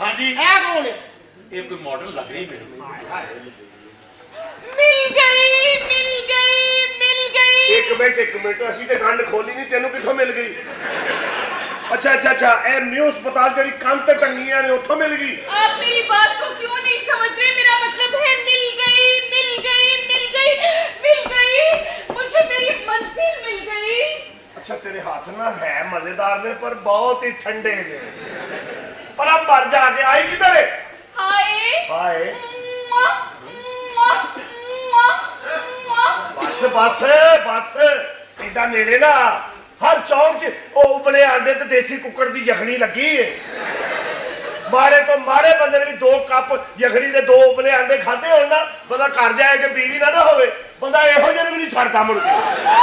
ہاں جی۔ ہے کون؟ یہ کوئی ماڈل لگ رہی میرے مل گئی مل گئی مل گئی۔ ایک منٹ ایک منٹ۔ اسی تے گنڈ کھولی نہیں تینوں کتھوں مل گئی؟ اچھا اچھا اچھا۔ اے نیو ہسپتال جڑی کان تے ٹنگیاں نے اوتھوں مل گئی۔ آپ میری بات کو کیوں نہیں سمجھ رہے؟ میرا مطلب ہے مل گئی مل گئی مل گئی مل گئی۔ مجھے میری منزل مل گئی۔ اچھا تیرے ہاتھ نہ ہے مزیدار نے پر بہت ہی ٹھنڈے نے۔ اور اب مر جا کے آئی کدھر ہے ہائے ہائے بس بس بس ایڈا نیڑے نا ہر چوک وہ ابلے آنڈے تو دیسی ککڑ دی یخنی لگی ہے مارے تو مارے بندے نے بھی دو کپ یخنی دے دو ابلے آنڈے کھاتے ہونا بندہ کر جائے کہ بیوی نہ نہ ہوئے بندہ یہ ہو جائے بھی نہیں چھڑتا مڑ کے